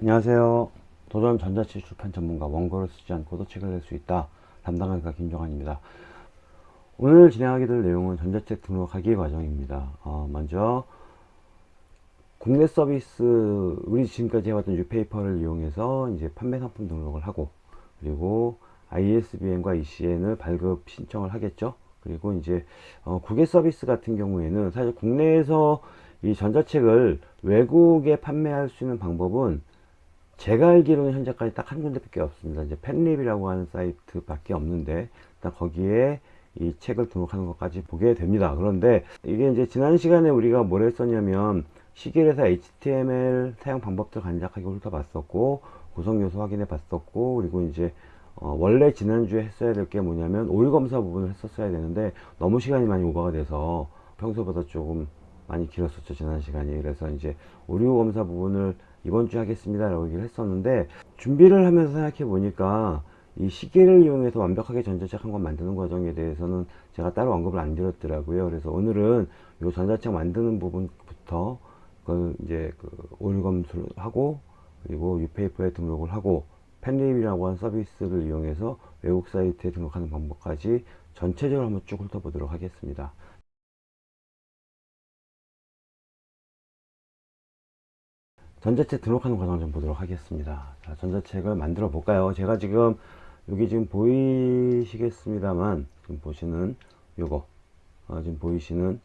안녕하세요. 도전 전자책 출판 전문가 원고를 쓰지 않고도 책을 낼 수 있다. 담당 강사 김종환입니다. 오늘 진행하게 될 내용은 전자책 등록하기 과정입니다. 어, 먼저 국내 서비스 우리 지금까지 해왔던 유페이퍼를 이용해서 이제 판매 상품 등록을 하고 그리고 ISBN과 ECN을 발급 신청을 하겠죠. 그리고 이제 어, 국외 서비스 같은 경우에는 사실 국내에서 이 전자책을 외국에 판매할 수 있는 방법은 제가 알기로는 현재까지 딱 한 군데밖에 없습니다. 이제 팬립이라고 하는 사이트밖에 없는데 일단 거기에 이 책을 등록하는 것까지 보게 됩니다. 그런데 이게 이제 지난 시간에 우리가 뭘 했었냐면 시계에서 HTML 사용 방법들 간략하게 훑어봤었고 구성 요소 확인해 봤었고 그리고 이제 어 원래 지난주에 했어야 될 게 뭐냐면 오류 검사 부분을 했었어야 되는데 너무 시간이 많이 오버가 돼서 평소보다 조금 많이 길었었죠 지난 시간이 그래서 이제 오류 검사 부분을 이번 주에 하겠습니다 라고 얘기를 했었는데 준비를 하면서 생각해 보니까 이 시계를 이용해서 완벽하게 전자책 한 권 만드는 과정에 대해서는 제가 따로 언급을 안 드렸더라고요. 그래서 오늘은 이 전자책 만드는 부분부터 그 이제 그 오류 검수를 하고 그리고 유페이퍼에 등록을 하고 팬립이라고 하는 서비스를 이용해서 외국 사이트에 등록하는 방법까지 전체적으로 한번 쭉 훑어보도록 하겠습니다 전자책 등록하는 과정 좀 보도록 하겠습니다. 자, 전자책을 만들어 볼까요? 제가 지금 여기 지금 보이시겠습니다만 지금 보시는 요거 어, 지금 보이시는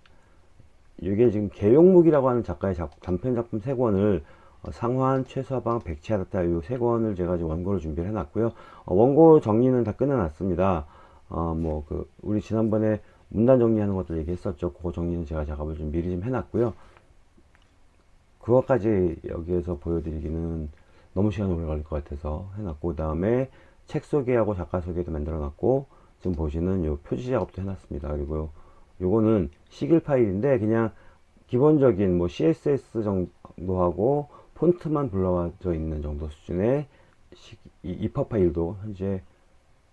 이게 지금 개용묵이라고 하는 작가의 작, 단편 작품 세 권을 어, 상환, 최서방, 백치하다 이세 권을 제가 지금 원고를 준비를 해놨고요. 어, 원고 정리는 다 끝내놨습니다. 어, 뭐그 우리 지난번에 문단 정리하는 것도 얘기했었죠. 그 정리는 제가 작업을 좀 미리 좀 해놨고요. 그것까지 여기에서 보여드리기는 너무 시간이 오래 걸릴 것 같아서 해놨고 그 다음에 책 소개하고 작가 소개도 만들어 놨고 지금 보시는 요 표지 작업도 해놨습니다. 그리고 요거는 시길 파일인데 그냥 기본적인 뭐 CSS 정도 하고 폰트만 불러져 있는 정도 수준의 EPUB 파일도 현재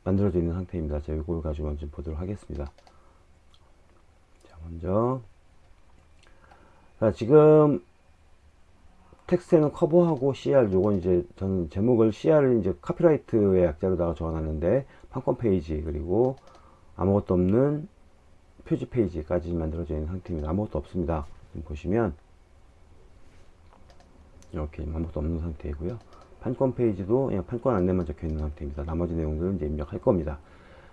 만들어져 있는 상태입니다. 자 요걸 가지고 먼저 보도록 하겠습니다. 자 먼저. 자 지금 텍스트에는 커버하고 CR 요건 이제 저는 제목을 CR을 이제 copyright의 약자로다가 적어놨는데 판권 페이지 그리고 아무것도 없는 표지 페이지까지 만들어져 있는 상태입니다. 아무것도 없습니다. 보시면 이렇게 아무것도 없는 상태이고요. 판권 페이지도 그냥 판권 안내만 적혀 있는 상태입니다. 나머지 내용들은 이제 입력할 겁니다.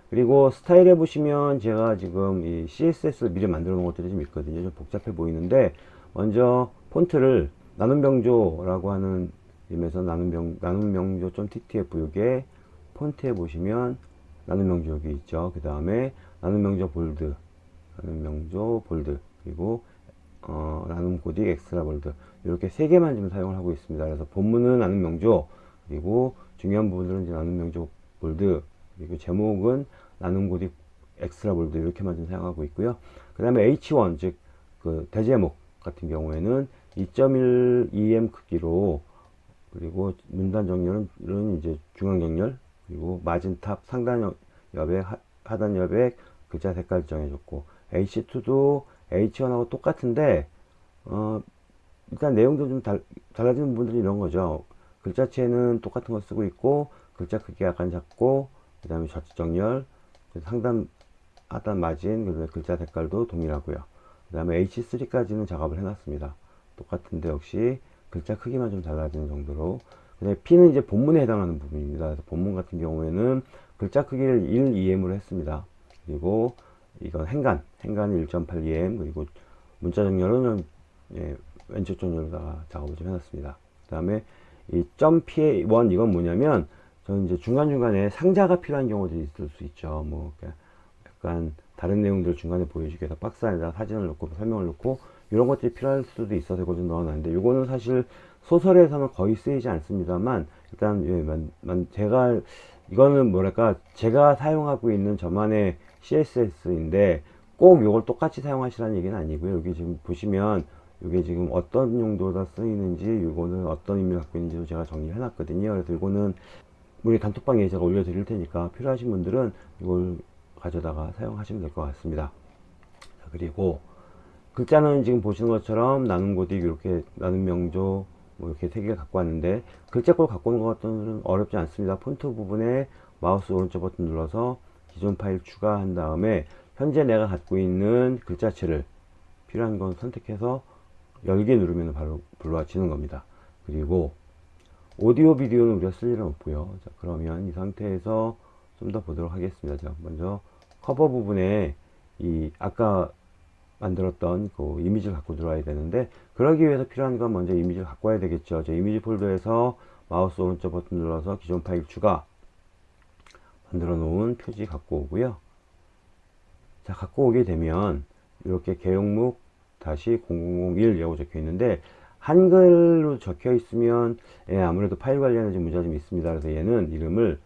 그리고 스타일에 보시면 제가 지금 이 CSS를 미리 만들어 놓은 것들이 좀 있거든요. 좀 복잡해 보이는데 먼저 폰트를 나눔명조라고 하는 임에서 나눔명, 나눔명조.ttf 요게 폰트에 보시면 나눔명조 여기 있죠. 그 다음에 나눔명조 Bold, 나눔명조 Bold, 그리고 어, 나눔 고딕 Extra Bold 이렇게 세 개만 지금 사용을 하고 있습니다. 그래서 본문은 나눔명조, 그리고 중요한 부분들은 이제 나눔명조 Bold, 그리고 제목은 나눔 고딕 Extra Bold 이렇게만 좀 사용하고 있고요. 그 다음에 H1 즉 그 대제목 같은 경우에는 2.1 EM 크기로 그리고 문단 정렬은 이제 중앙 정렬 그리고 margin top 상단 여백 하단 여백 글자 색깔 정해줬고 H2도 H1하고 똑같은데 어 일단 내용도 좀 달, 달라지는 부분들이 이런 거죠. 글자체는 똑같은 거 쓰고 있고 글자 크기 약간 작고 그 다음에 좌측 정렬 상단 하단 마진 그리고 글자 색깔도 동일하고요. 그 다음에 H3까지는 작업을 해놨습니다 똑같은데 역시 글자 크기만 좀 달라지는 정도로 근데 P는 이제 본문에 해당하는 부분입니다. 그래서 본문 같은 경우에는 글자 크기를 1 EM으로 했습니다. 그리고 이건 행간, 행간은 1.8 EM 그리고 문자 정렬은 예, 왼쪽 정렬로다가 작업을 좀 해놨습니다. 그 다음에 이점 PA1 이건 뭐냐면 저는 이제 중간중간에 상자가 필요한 경우들이 있을 수 있죠. 뭐 약간 다른 내용들 중간에 보여주기 위해서 박스 안에다 사진을 넣고 설명을 넣고 이런 것들이 필요할 수도 있어서 이걸 좀 넣어놨는데 이거는 사실 소설에서는 거의 쓰이지 않습니다만 일단 예, 만, 만, 제가 이거는 뭐랄까 제가 사용하고 있는 저만의 CSS인데 꼭 이걸 똑같이 사용하시라는 얘기는 아니고요. 여기 지금 보시면 이게 지금 어떤 용도로 쓰이는지 이거는 어떤 의미를 갖고 있는지도 제가 정리해 놨거든요. 그래서 이거는 우리 단톡방에 제가 올려 드릴 테니까 필요하신 분들은 이걸 가져다가 사용하시면 될 것 같습니다. 자, 그리고 글자는 지금 보시는 것처럼 나눔 고딕 이렇게 나눔 명조 뭐 이렇게 세 개를 갖고 왔는데 글자꼴 갖고 오는 것은 어렵지 않습니다. 폰트 부분에 마우스 오른쪽 버튼 눌러서 기존 파일 추가한 다음에 현재 내가 갖고 있는 글자체를 필요한 건 선택해서 열기 누르면 바로 불러지는 겁니다. 그리고 오디오 비디오는 우리가 쓸 일은 없고요. 자, 그러면 이 상태에서 좀 더 보도록 하겠습니다. 자, 먼저 커버 부분에 이 아까 만들었던 그 이미지를 갖고 들어와야 되는데 그러기 위해서 필요한 건 먼저 이미지를 갖고 와야 되겠죠. 저 이미지 폴더에서 마우스 오른쪽 버튼 눌러서 기존 파일 추가 만들어 놓은 표지 갖고 오고요. 자, 갖고 오게 되면 이렇게 개용목 다시 0001이라고 적혀 있는데 한글로 적혀 있으면 예, 아무래도 파일 좀 문제가 좀 있습니다. 그래서 얘는 이름을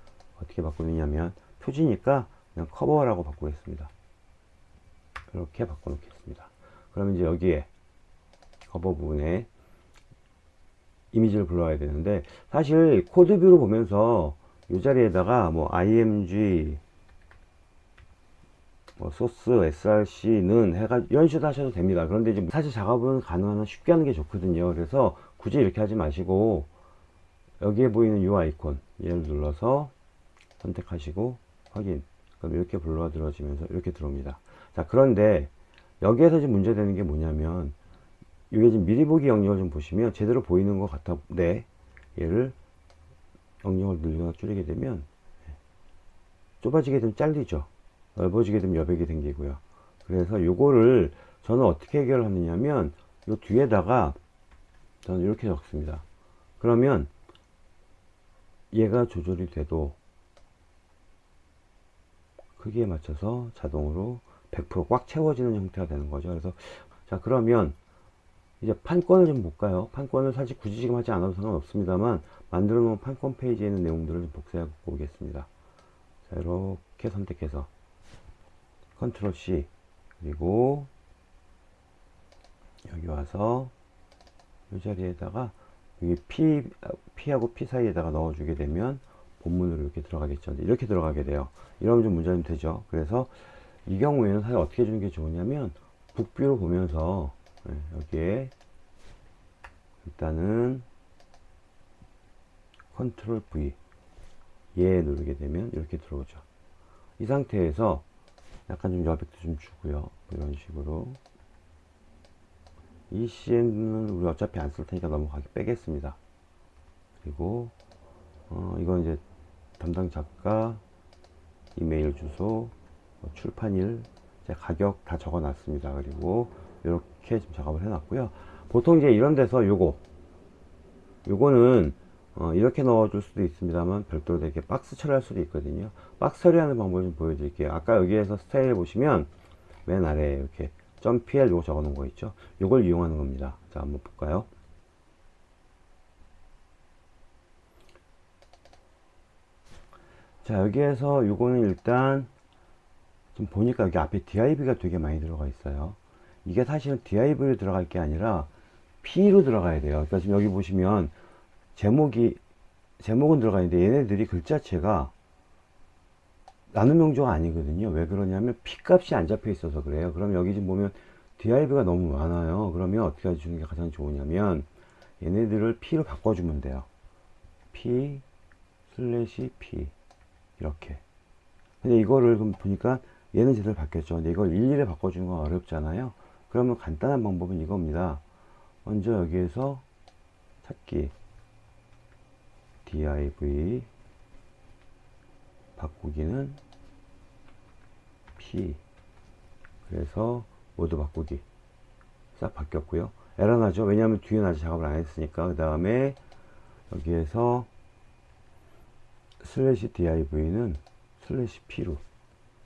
어떻게 바꾸느냐면 표지니까 그냥 커버라고 바꾸겠습니다. 이렇게 바꿔놓겠습니다. 그러면 이제 여기에 커버 부분에 이미지를 불러와야 되는데 사실 code view로 보면서 이 자리에다가 뭐 img 뭐 소스 src는 해가 이런 식으로 하셔도 됩니다. 그런데 이제 사실 작업은 가능한 한 쉽게 하는 게 좋거든요. 그래서 굳이 이렇게 하지 마시고 여기에 보이는 이 아이콘 얘를 눌러서 선택하시고 확인. 그럼 이렇게 불러 들어지면서 이렇게 들어옵니다 자 그런데 여기에서 지금 문제되는 게 뭐냐면 이게 지금 미리 보기 영역을 좀 보시면 제대로 보이는 것 같은데 얘를 영역을 늘리거나 줄이게 되면 좁아지게 되면 잘리죠. 넓어지게 되면 여백이 생기고요. 그래서 요거를 저는 어떻게 해결을 하느냐면 요 뒤에다가 저는 이렇게 적습니다. 그러면 얘가 조절이 돼도 크기에 맞춰서 자동으로 100%꽉 채워지는 형태가 되는 거죠 그래서 자 그러면 이제 판권을 좀 볼까요 판권을 사실 굳이 지금 하지 않아도 상관없습니다만 만들어 놓은 판권 페이지에 있는 내용들을 좀 복사해 보겠습니다 자 이렇게 선택해서 컨트롤 C 그리고 여기 와서 이 자리에다가 여기 P, P하고 P 사이에다가 넣어주게 되면 본문으로 이렇게 들어가겠죠. 이렇게 들어가게 돼요. 이러면 좀 문제가 좀 되죠. 그래서 이 경우에는 사실 어떻게 해주는 게 좋으냐면 book view로 보면서 네, 여기에 일단은 컨트롤 V 얘 누르게 되면 이렇게 들어오죠. 이 상태에서 약간 좀 여백도 좀 주고요. 이런 식으로 이 CN은 우리 어차피 안 쓸 테니까 넘어가게 빼겠습니다. 그리고 어, 이건 이제 담당 작가 이메일 주소 뭐 출판일 가격 다 적어 놨습니다. 그리고 이렇게 지금 작업을 해 놨고요. 보통 이제 이런 데서 요거 요거는 어, 이렇게 넣어 줄 수도 있습니다만 별도로 이렇게 박스 처리할 수도 있거든요. 박스 처리하는 방법을 좀 보여드릴게요. 아까 여기에서 스타일 보시면 맨 아래에 이렇게 .pl 요거 적어 놓은 거 있죠? 요걸 이용하는 겁니다. 자 한번 볼까요? 자 여기에서 요거는 일단 좀 보니까 여기 앞에 div가 되게 많이 들어가 있어요. 이게 사실은 div로 들어갈 게 아니라 p로 들어가야 돼요. 그러니까 지금 여기 보시면 제목이 제목은 들어가 있는데 얘네들이 글자체가 나눔 명조가 아니거든요. 왜 그러냐면 p 값이 안 잡혀 있어서 그래요. 그럼 여기 지금 보면 div가 너무 많아요. 그러면 어떻게 해주는 게 가장 좋으냐면 얘네들을 p로 바꿔주면 돼요. P 슬래시 p. 이렇게. 근데 이거를 보니까 얘는 제대로 바뀌었죠. 근데 이걸 일일이 바꿔주는 건 어렵잖아요. 그러면 간단한 방법은 이겁니다. 먼저 여기에서 찾기. div 바꾸기는 p. 그래서 모두 바꾸기. 싹 바뀌었고요. 에러 나죠. 왜냐하면 뒤에 아직 작업을 안 했으니까. 그 다음에 여기에서 슬래시 div는 슬래시 p로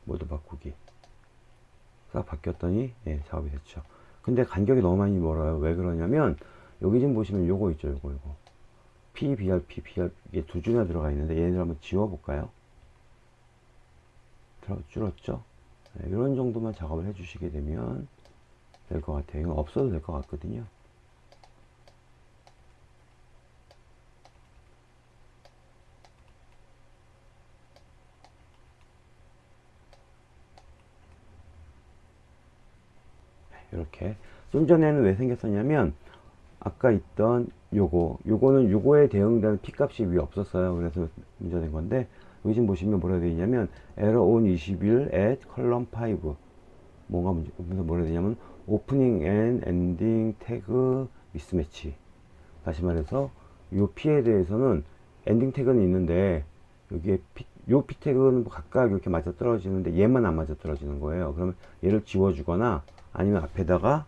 모두 바꾸기. 싹 바뀌었더니 예, 작업이 됐죠. 근데 간격이 너무 많이 멀어요. 왜 그러냐면 여기 지금 보시면 요거 있죠 요거 요거. P BR, P BR 이게 두 줄이나 들어가 있는데 얘네들 한번 지워 볼까요? 줄었죠? 네, 이런 정도만 작업을 해 주시게 되면 될 것 같아요. 이건 없어도 될 것 같거든요 이렇게. 좀 전에는 왜 생겼었냐면 아까 있던 요거. 요거는 요거에 대응되는 p 값이 위에 없었어요. 그래서 문제된 건데 여기 지금 보시면 뭐라 되어 있냐면 error on 21 at column 5 뭔가 문제 그래서 뭐라 되냐면 opening and ending 태그 미스매치 다시 말해서 요 p에 대해서는 엔딩 태그는 있는데 여기에 P, 요 p 태그는 뭐 각각 이렇게 맞아 떨어지는데 얘만 안 맞아 떨어지는 거예요. 그러면 얘를 지워주거나 아니면 앞에다가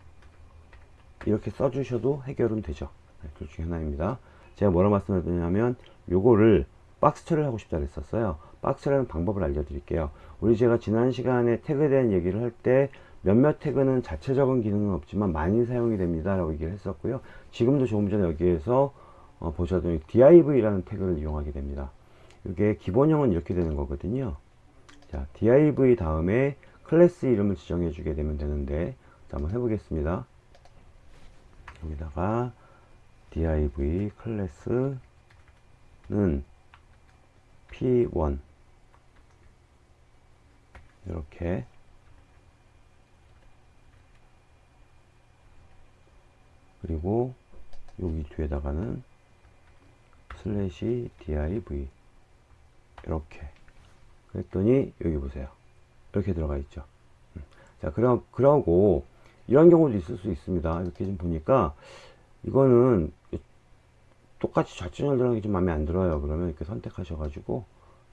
이렇게 써주셔도 해결은 되죠. 네, 둘 중에 하나입니다. 제가 뭐라 말씀드렸냐면 요거를 박스 처리를 하고 싶다 그랬었어요. 박스 처리하는 방법을 알려드릴게요. 우리 제가 지난 시간에 태그에 대한 얘기를 할 때 몇몇 태그는 자체적인 기능은 없지만 많이 사용이 됩니다 라고 얘기를 했었고요. 지금도 조금 전에 여기에서 어, 보셔도 div라는 태그를 이용하게 됩니다. 이게 기본형은 이렇게 되는 거거든요. 자 div 다음에 클래스 이름을 지정해 주게 되면 되는데 자, 한번 해보겠습니다. 여기다가 div 클래스는 p1 이렇게. 그리고 여기 뒤에다가는 슬래시 div 이렇게. 그랬더니 여기 보세요 이렇게 들어가 있죠. 음. 자 그러, 그러고 이런 경우도 있을 수 있습니다. 이렇게 좀 보니까 이거는 똑같이 좌측 연결하는 게좀 마음에 안 들어요. 그러면 이렇게 선택하셔 가지고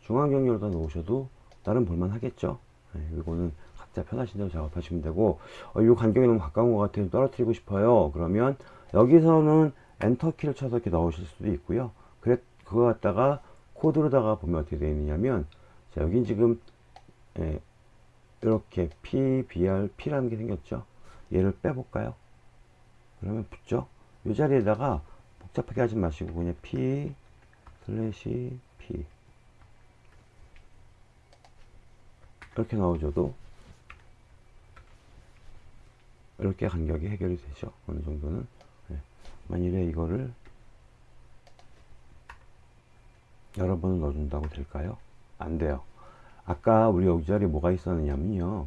중앙 경렬다 놓으셔도 나름 볼만 하겠죠? 네, 이거는 각자 편하신 대로 작업하시면 되고 어, 이 간격이 너무 가까운 것 같아요 떨어뜨리고 싶어요. 그러면 여기서는 엔터 키를 쳐서 이렇게 넣으실 수도 있고요. 그래 그거 갖다가 코드로다가 보면 어떻게 되어 있느냐면 자 여기 지금 예, 이렇게 p br p라는 게 생겼죠? 얘를 빼볼까요? 그러면 붙죠? 이 자리에다가 복잡하게 하지 마시고 그냥 p 슬래시 p 이렇게 넣어줘도 이렇게 간격이 해결이 되죠? 어느 정도는? 네. 만일에 이거를 여러 번을 넣어준다고 될까요? 안 돼요 아까 우리 여기 자리에 뭐가 있었느냐면요.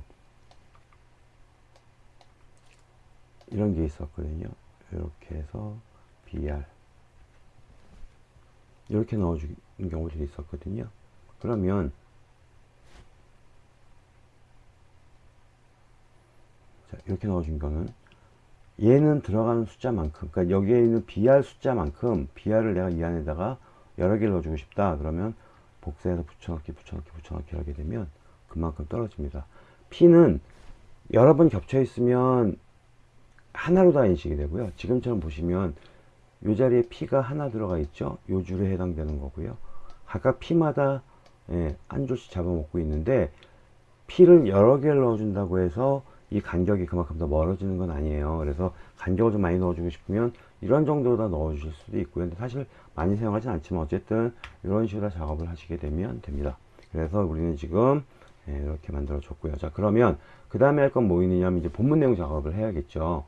이런 게 있었거든요. 이렇게 해서 BR 이렇게 넣어주는 경우들이 있었거든요. 그러면 자, 이렇게 넣어준 거는 얘는 들어가는 숫자만큼 그러니까 여기에 있는 BR 숫자만큼 BR을 내가 이 안에다가 여러 개를 넣어주고 싶다. 그러면 복사해서 붙여넣기 붙여넣기 붙여넣기 하게 되면 그만큼 떨어집니다. P는 여러 번 겹쳐 있으면 하나로 다 인식이 되고요. 지금처럼 보시면 이 자리에 P가 하나 들어가 있죠? 요 줄에 해당되는 거고요. 각각 P마다 예, 한 줄씩 잡아먹고 있는데 P를 여러 개를 넣어준다고 해서 이 간격이 그만큼 더 멀어지는 건 아니에요. 그래서 간격을 좀 많이 넣어주고 싶으면 이런 정도로 다 넣어 주실 수도 있고요. 근데 사실 많이 사용하진 않지만 어쨌든 이런 식으로 작업을 하시게 되면 됩니다. 그래서 우리는 지금 예, 이렇게 만들어 줬고요. 자 그러면 그 다음에 할 건 뭐 있느냐면 이제 본문 내용 작업을 해야겠죠.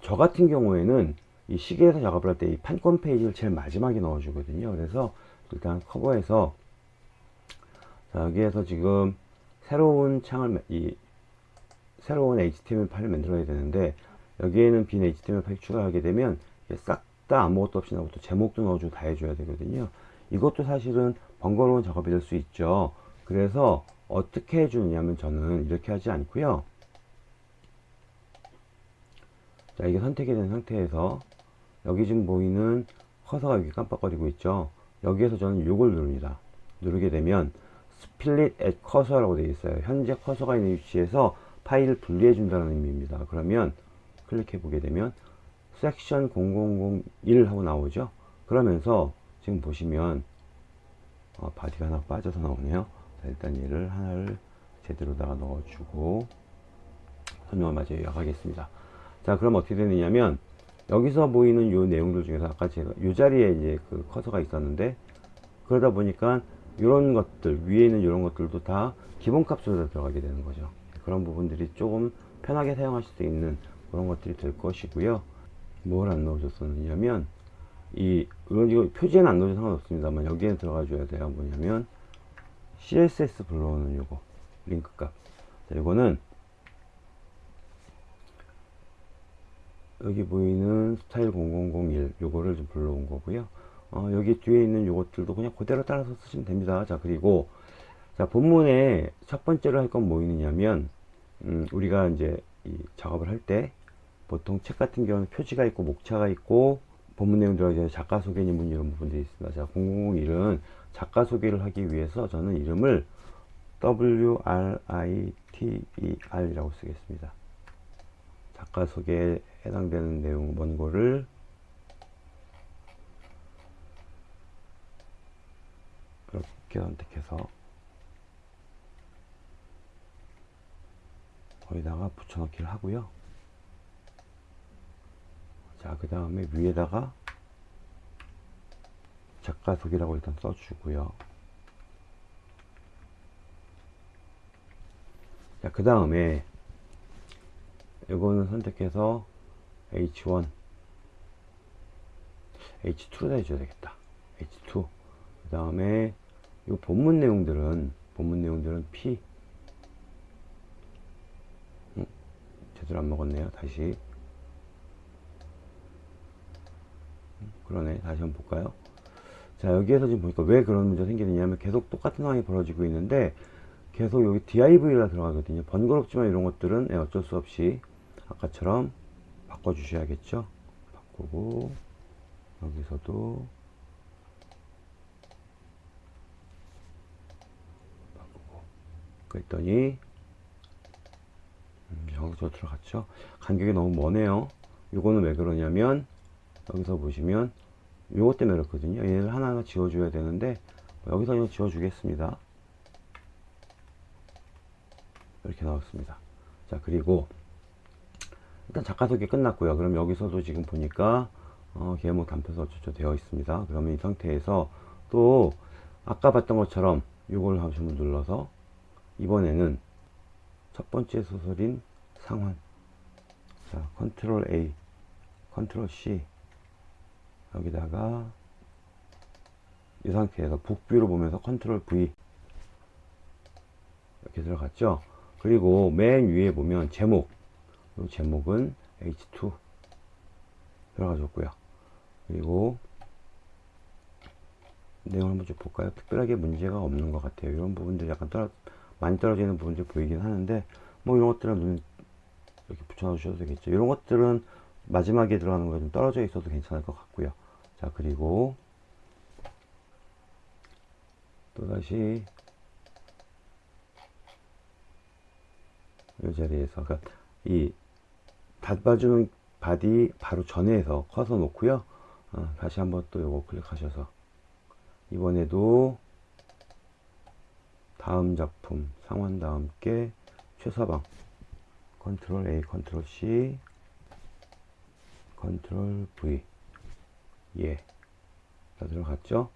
저 같은 경우에는 이 시계에서 작업을 할 때 이 판권 페이지를 제일 마지막에 넣어 주거든요. 그래서 일단 커버해서 자 여기에서 지금 새로운 창을 이 새로운 HTML 파일을 만들어야 되는데 여기에는 빈 HTML 파일 추가하게 되면 싹 다 아무것도 없이 나오고 또 제목도 넣어주고 다 해줘야 되거든요. 이것도 사실은 번거로운 작업이 될 수 있죠. 그래서 어떻게 해주느냐면 저는 이렇게 하지 않고요. 자 이게 선택이 된 상태에서 여기 지금 보이는 커서가 여기 깜빡거리고 있죠. 여기에서 저는 이걸 누릅니다. 누르게 되면 split at cursor라고 되어 있어요. 현재 커서가 있는 위치에서 파일을 분리해 준다는 의미입니다. 그러면 클릭해 보게 되면 섹션 0001 하고 나오죠? 그러면서 지금 보시면 어, body가 하나 빠져서 나오네요. 자, 일단 얘를 하나를 제대로다가 넣어주고 설명을 마저 요약하겠습니다. 자 그럼 어떻게 되느냐면 여기서 보이는 요 내용들 중에서 아까 제가 요 자리에 이제 그 커서가 있었는데 그러다 보니까 이런 것들 위에 있는 이런 것들도 다 기본값으로 들어가게 되는 거죠 그런 부분들이 조금 편하게 사용하실 수 있는 그런 것들이 될 것이고요. 뭘 안 넣어줬었냐면 이 이건 이거 표지에는 안 넣어도 상관없습니다만 여기에 들어가 줘야 돼요. 뭐냐면 CSS 불러오는 요거 링크 값. 자, 이거는 여기 보이는 스타일 0001 요거를 좀 불러온 거고요. 어, 여기 뒤에 있는 요것들도 그냥 그대로 따라서 쓰시면 됩니다. 자 그리고 자 본문에 첫 번째로 할 건뭐 있느냐면 음, 우리가 이제 이 작업을 할 때 보통 책 같은 경우는 표지가 있고 목차가 있고 본문 내용 들어가기 작가 소개 문 이런 부분들이 있습니다. 자 0001은 작가 소개를 하기 위해서 저는 이름을 WRITER이라고 쓰겠습니다. 작가 소개에 해당되는 내용 원고를 이렇게 선택해서 거기다가 붙여넣기를 하고요. 자, 그 다음에 위에다가 작가 소개라고 일단 써주고요. 자, 그 다음에 이거는 선택해서 H1 H2로 해줘야 되겠다 H2 그 다음에 이 본문 내용들은 본문 내용들은 P 제대로 안 먹었네요. 다시. 음, 그러네. 다시 한번 볼까요? 자 여기에서 지금 보니까 왜 그런 문제가 생기느냐면 계속 똑같은 상황이 벌어지고 있는데 계속 여기 div가 들어가거든요. 번거롭지만 이런 것들은 예, 어쩔 수 없이 아까처럼 바꿔 주셔야겠죠? 바꾸고 여기서도 바꾸고. 그랬더니 음, 여기서 들어갔죠? 간격이 너무 머네요. 이거는 왜 그러냐면 여기서 보시면 요것 때문에 그렇거든요. 얘를 하나하나 지워줘야 되는데 여기서 그냥 지워주겠습니다. 이렇게 나왔습니다. 자 그리고 일단 작가 소개 끝났고요. 그럼 여기서도 지금 보니까 어, 계모 단표서 어쩌죠? 되어 있습니다. 그러면 이 상태에서 또 아까 봤던 것처럼 이걸 한번 눌러서 이번에는 첫 번째 소설인 상환 자 컨트롤 A 컨트롤 C 여기다가 이 상태에서 book view로 보면서 컨트롤 V 이렇게 들어갔죠 그리고 맨 위에 보면 제목 이 제목은 H2 들어가줬고요. 그리고 내용을 한번 좀 볼까요? 특별하게 문제가 없는 것 같아요. 이런 부분들 약간 떨어, 많이 떨어지는 부분들이 보이긴 하는데 뭐 이런 것들은 눈 이렇게 붙여주셔도 되겠죠. 이런 것들은 마지막에 들어가는 거 좀 떨어져 있어도 괜찮을 것 같고요. 자 그리고 또다시 이 자리에서 그러니까 이 닫아주는 body 바로 전에서 커서 놓고요 어, 다시 한번 또 요거 클릭하셔서 이번에도 다음 작품 상환과 함께 최서방 컨트롤 A 컨트롤 C 컨트롤 V 예. 다 들어갔죠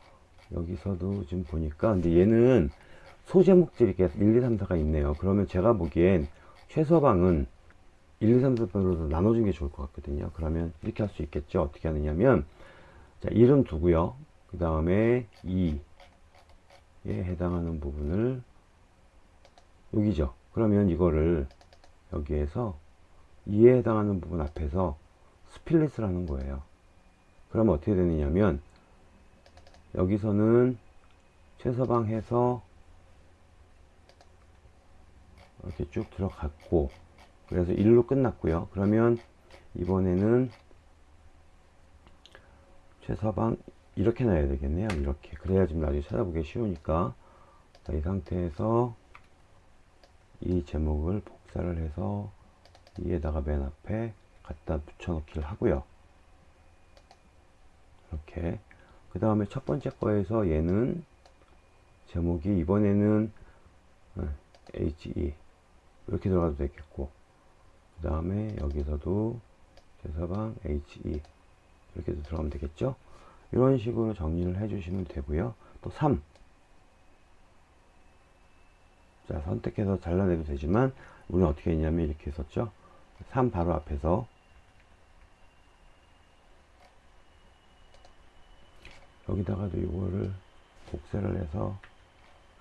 여기서도 지금 보니까 근데 얘는 소제목들이 계속 1, 2, 3, 4가 있네요 그러면 제가 보기엔 최서방은 1, 2, 3, 4번으로 나눠준 게 좋을 것 같거든요. 그러면 이렇게 할 수 있겠죠. 어떻게 하느냐면, 자, 이름 두고요. 그 다음에 2에 해당하는 부분을 여기죠. 그러면 이거를 여기에서 2에 해당하는 부분 앞에서 스플릿을 하는 거예요. 그러면 어떻게 되느냐면, 여기서는 최서방 해서 이렇게 쭉 들어갔고, 그래서 1로 끝났고요. 그러면 이번에는 최서방 이렇게 놔야 되겠네요. 이렇게. 그래야 좀 나중에 찾아보기 쉬우니까. 자, 이 상태에서 이 제목을 복사를 해서 위에다가 맨 앞에 갖다 붙여넣기를 하고요. 이렇게. 그 다음에 첫 번째 거에서 얘는 제목이 이번에는 HE 이렇게 들어가도 되겠고 그 다음에 여기서도 제서방 HE 이렇게 들어가면 되겠죠 이런 식으로 정리를 해 주시면 되고요 또 3. 자 선택해서 잘라내도 되지만 우리는 어떻게 했냐면 이렇게 했었죠? 3 바로 앞에서. 여기다가도 이거를 복사를 해서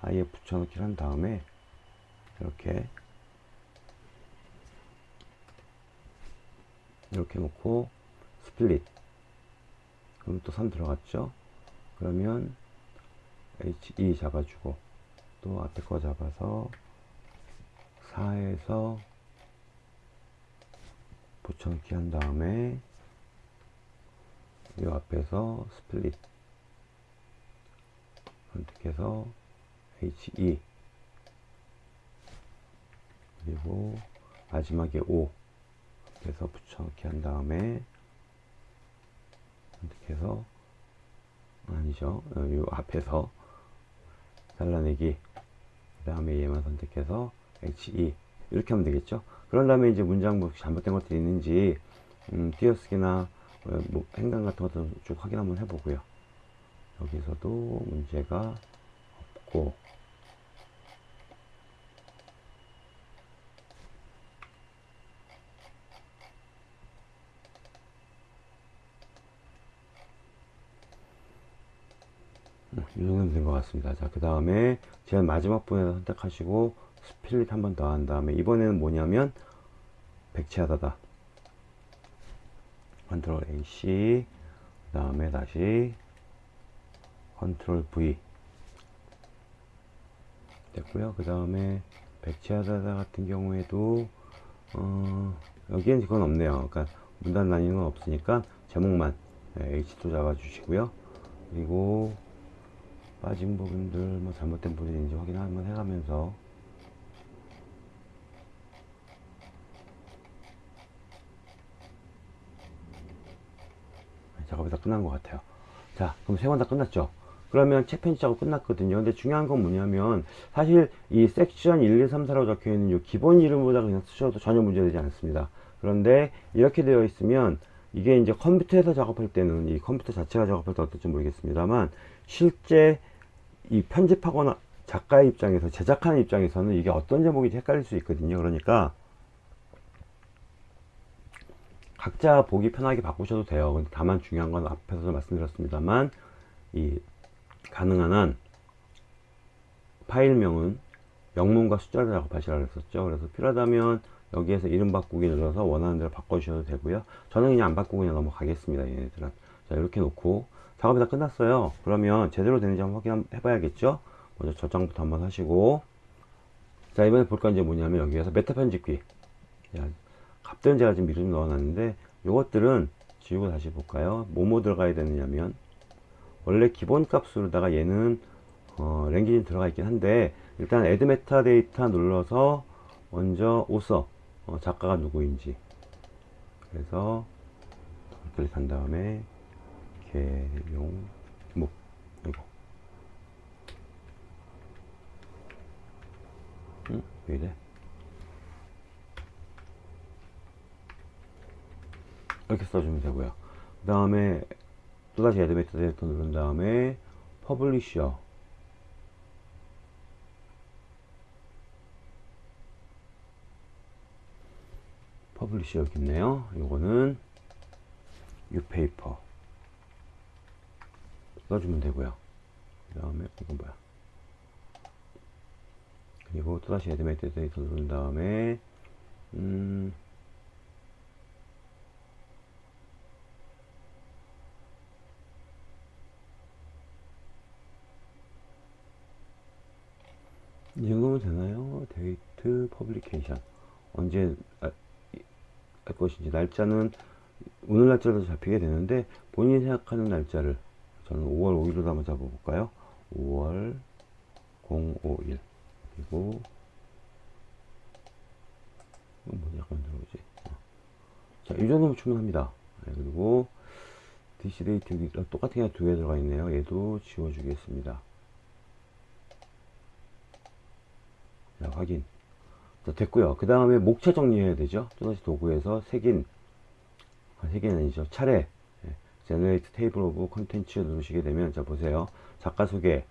아예 붙여넣기를 한 다음에 이렇게 이렇게 놓고 스플릿. 그럼 또 3 들어갔죠? 그러면 HE 잡아주고 또 앞에 거 잡아서 4에서 붙여넣기 한 다음에 이 앞에서 스플릿 선택해서 HE 그리고 마지막에 O 그래서 붙여넣기 한 다음에 선택해서 아니죠. 이 앞에서 잘라내기. 그 다음에 얘만 선택해서 HE 이렇게 하면 되겠죠? 그런 다음에 이제 문장 뭐 잘못된 것들이 있는지 음, 띄어쓰기나 어, 뭐 행간 같은 것도 쭉 확인 한번 해보고요. 여기서도 문제가 없고. 이 정도면 된 것 같습니다. 자, 그 다음에 제일 마지막 부분에서 선택하시고 스플릿 한 번 더 한 다음에 이번에는 뭐냐면 백치아다다. 컨트롤 AC 그 다음에 다시 컨트롤 V 됐고요. 그 다음에 백치아다다 같은 경우에도 어, 여기엔 그건 없네요. 그러니까 문단 나뉘는 건 없으니까 제목만 네, H2 잡아 주시고요. 그리고 빠진 부분들 뭐 잘못된 부분이 있는지 확인 한번 해가면서 작업이 다 끝난 것 같아요. 자 그럼 세번다 끝났죠? 그러면 책 편집 작업 끝났거든요. 근데 중요한 건 뭐냐면 사실 이 섹션 1, 2, 3, 4라고 적혀 있는 이 기본 이름보다 그냥 쓰셔도 전혀 문제되지 않습니다. 그런데 이렇게 되어 있으면 이게 이제 컴퓨터에서 작업할 때는 이 컴퓨터 자체가 작업할 때 어떨지 모르겠습니다만 실제 이 편집하거나 작가의 입장에서 제작하는 입장에서는 이게 어떤 제목인지 헷갈릴 수 있거든요. 그러니까 각자 보기 편하게 바꾸셔도 돼요. 다만 중요한 건 앞에서도 말씀드렸습니다만 이 가능한 한 파일명은 영문과 숫자를 작업하시라고 했었죠. 그래서 필요하다면 여기에서 이름 바꾸기 눌러서 원하는 대로 바꿔주셔도 되고요. 저는 그냥 안 바꾸고 그냥 넘어가겠습니다 얘네들은. 자 이렇게 놓고 작업이 다 끝났어요. 그러면 제대로 되는지 한번 확인해 봐야겠죠? 먼저 저장부터 한번 하시고. 자 이번에 볼 건 이제 뭐냐면 여기에서 메타 편집기. 야, 값들은 제가 지금 미리 좀 넣어놨는데 요것들은 지우고 다시 볼까요? 뭐뭐 들어가야 되느냐면 원래 기본 값으로다가 얘는 어, language 들어가 있긴 한데 일단 add metadata 눌러서 먼저 오서 어, 작가가 누구인지. 그래서 클릭한 다음에 개용 목 이거. 응? 왜 이래 이렇게 써주면 되고요. 그 다음에 또다시 add metadata 누른 다음에 publisher publisher 여기 있네요. 요거는 유페이퍼 써주면 되고요. 그 다음에 이건 뭐야? 그리고 또다시 add metadata 누른 다음에 음 이 정도면 되나요? date publication 언제 아, 할 것인지 날짜는 오늘 날짜로 잡히게 되는데 본인이 생각하는 날짜를 저는 5월 5일로 한번 잡아볼까요? 5월 051 그리고 뭐 약간 들어오지 자, 이 정도면 충분합니다. 네, 그리고 DC 데이트 똑같은 게 두 개 들어가 있네요. 얘도 지워주겠습니다. 자, 확인. 자, 됐고요. 그 다음에 목차 정리해야 되죠. 또다시 도구에서 색인, 아, 색인 아니죠. 차례. 네. Generate Table of Contents 누르시게 되면, 자, 보세요. 작가 소개,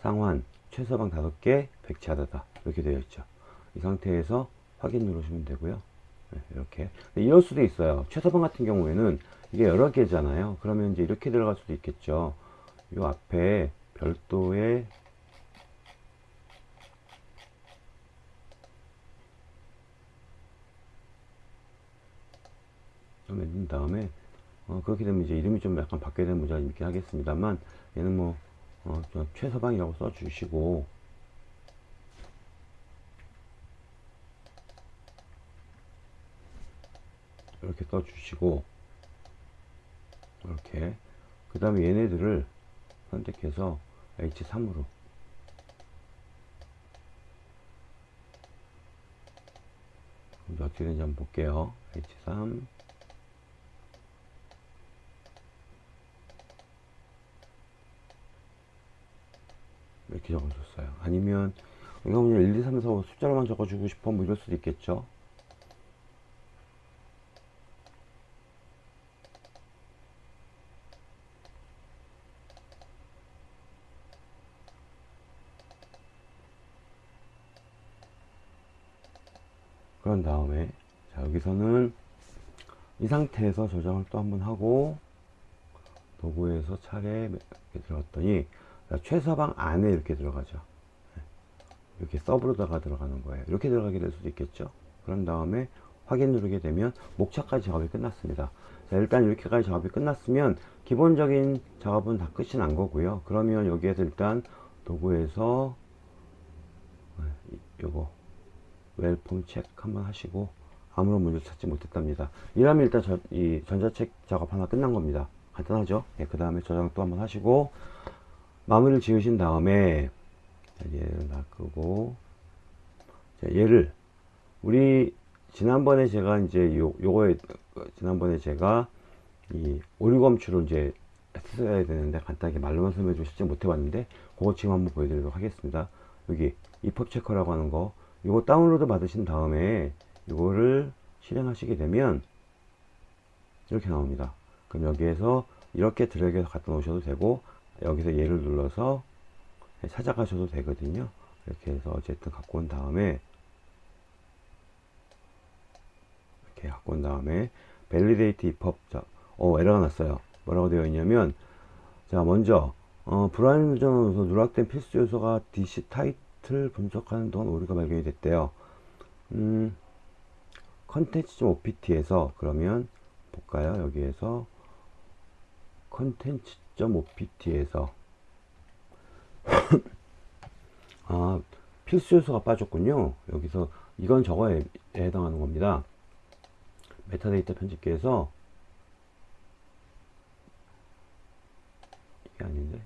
상환, 최서방 5개, 백치하다다. 이렇게 되어 있죠. 이 상태에서 확인 누르시면 되고요. 네, 이렇게. 이럴 수도 있어요. 최서방 같은 경우에는 이게 여러 개잖아요. 그러면 이제 이렇게 들어갈 수도 있겠죠. 이 앞에 별도의 만든 다음에 어, 그렇게 되면 이제 이름이 좀 약간 바뀌어야 되는 문제가 있긴 하겠습니다만 얘는 뭐 어, 저 최서방이라고 써주시고. 이렇게 써주시고. 이렇게. 그 다음에 얘네들을 선택해서 H3으로. 이제 어떻게 되는지 한번 볼게요. H3 이렇게 적어줬어요. 아니면 그냥 1, 2, 3, 4, 5 숫자로만 적어주고 싶어? 뭐 이럴 수도 있겠죠? 그런 다음에 자 여기서는 이 상태에서 저장을 또 한번 하고 도구에서 차례 들어갔더니 자, 최서방 안에 이렇게 들어가죠. 네. 이렇게 서브로다가 들어가는 거예요. 이렇게 들어가게 될 수도 있겠죠? 그런 다음에 확인 누르게 되면 목차까지 작업이 끝났습니다. 자, 일단 이렇게까지 작업이 끝났으면 기본적인 작업은 다 끝이 난 거고요. 그러면 여기에서 일단 도구에서 네, 요거 웰폼 체크 한번 하시고 아무런 문제 찾지 못했답니다. 이러면 일단 저, 이 전자책 작업 하나 끝난 겁니다. 간단하죠? 예, 그 다음에 저장 또 한번 하시고 마무리를 지으신 다음에 자, 얘를 놔끄고 자, 얘를 우리 지난번에 제가 이제 요, 요거에 지난번에 제가 이 오류검출을 이제 했어야 되는데 간단하게 말로만 설명해 주시지 못해 봤는데 그거 지금 한번 보여드리도록 하겠습니다. 여기 EPUB checker라고 하는 거 이거 다운로드 받으신 다음에 이거를 실행하시게 되면 이렇게 나옵니다. 그럼 여기에서 이렇게 드래그해서 갖다 놓으셔도 되고 여기서 얘를 눌러서 찾아가셔도 되거든요. 이렇게 해서 어쨌든 갖고 온 다음에 이렇게 갖고 온 다음에 validate EPUB. 자, 어 에러가 났어요. 뭐라고 되어 있냐면 자 먼저 어, 불안 전원에서 누락된 필수 요소가 DC title 분석하는 동안 오류가 발견이 됐대요. 음, content.opf에서 그러면 볼까요? 여기에서 content.opf에서 아 필수 요소가 빠졌군요. 여기서 이건 저거에 해당하는 겁니다. 메타데이터 편집기에서 이게 아닌데?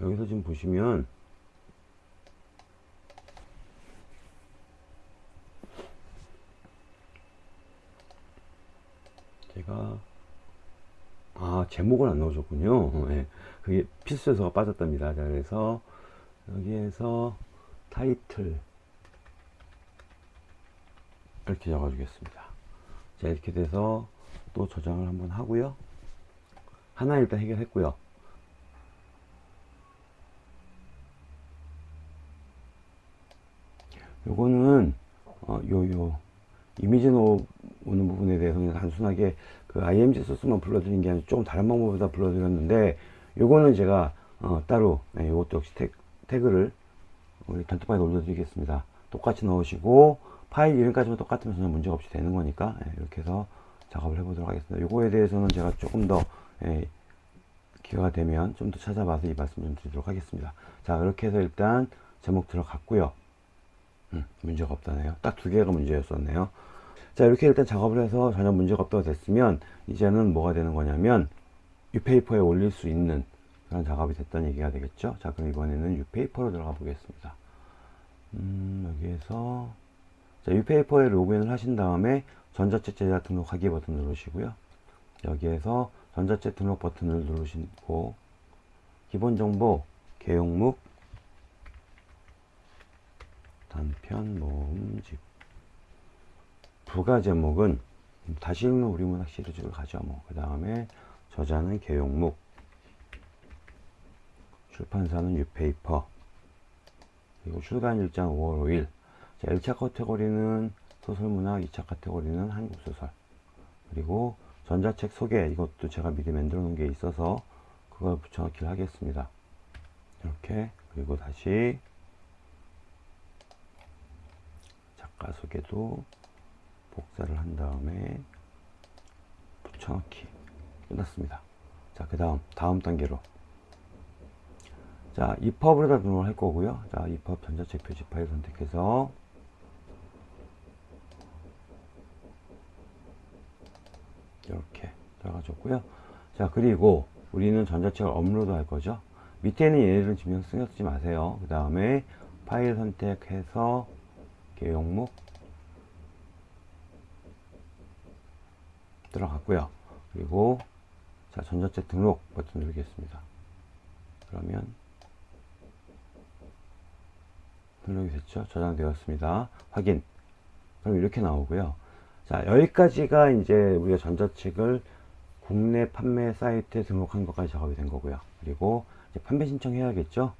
여기서 지금 보시면 제가 아 제목을 안 넣어줬군요. 어, 예. 그게 필수 요소가 빠졌답니다. 자, 그래서 여기에서 타이틀 이렇게 적어 주겠습니다. 자 이렇게 돼서 또 저장을 한번 하고요. 하나 일단 해결했고요. 요거는 어, 요요 이미지 놓는 부분에 대해서 그냥 단순하게 그 IMG 소스만 불러드린 게 아니라 조금 다른 방법으로 불러드렸는데 요거는 제가 어, 따로 네, 요것도 역시 태, 태그를 우리 단톡방에 올려드리겠습니다. 똑같이 넣으시고 파일 이름까지만 똑같으면 전혀 문제가 없이 되는 거니까 예, 이렇게 해서 작업을 해보도록 하겠습니다. 요거에 대해서는 제가 조금 더 예, 기회가 되면 좀 더 찾아봐서 이 말씀 좀 드리도록 하겠습니다. 자 이렇게 해서 일단 제목 들어갔고요. 음, 문제가 없다네요. 딱 두 개가 문제였었네요 자 이렇게 일단 작업을 해서 전혀 문제가 없다고 됐으면 이제는 뭐가 되는 거냐면 유페이퍼에 올릴 수 있는 그런 작업이 됐다는 얘기가 되겠죠? 자 그럼 이번에는 유페이퍼로 들어가 보겠습니다. 음, 여기에서 자, 유페이퍼에 로그인을 하신 다음에 전자책 제작 등록하기 버튼 누르시고요. 여기에서 전자책 등록 버튼을 누르시고 기본 정보 개용묵 단편 모음 집 부가 제목은 다시 읽는 우리문학 시리즈를 가죠 뭐 그 다음에 저자는 개용묵 출판사는 유페이퍼 그리고 출간 일장 5월 5일. 자, 1차 카테고리는 소설문학 2차 카테고리는 한국소설. 그리고 전자책 소개 이것도 제가 미리 만들어 놓은 게 있어서 그걸 붙여넣기를 하겠습니다. 이렇게 그리고 다시 작가 소개도 복사를 한 다음에 붙여넣기 끝났습니다. 자, 그 다음 다음 단계로 자, EPUB으로다 등록을 할 거고요. 자, EPUB 전자책 표지 파일 선택해서 이렇게 들어가줬고요. 자, 그리고 우리는 전자책을 업로드 할 거죠. 밑에는 얘네들은 지금 신경 쓰지 마세요. 그 다음에 파일 선택해서 개용목 들어갔고요. 그리고 자 전자책 등록 버튼 누르겠습니다. 그러면 등록이 됐죠. 저장되었습니다. 확인. 그럼 이렇게 나오고요. 자 여기까지가 이제 우리가 전자책을 국내 판매 사이트에 등록한 것까지 작업이 된 거고요. 그리고 판매 신청해야겠죠.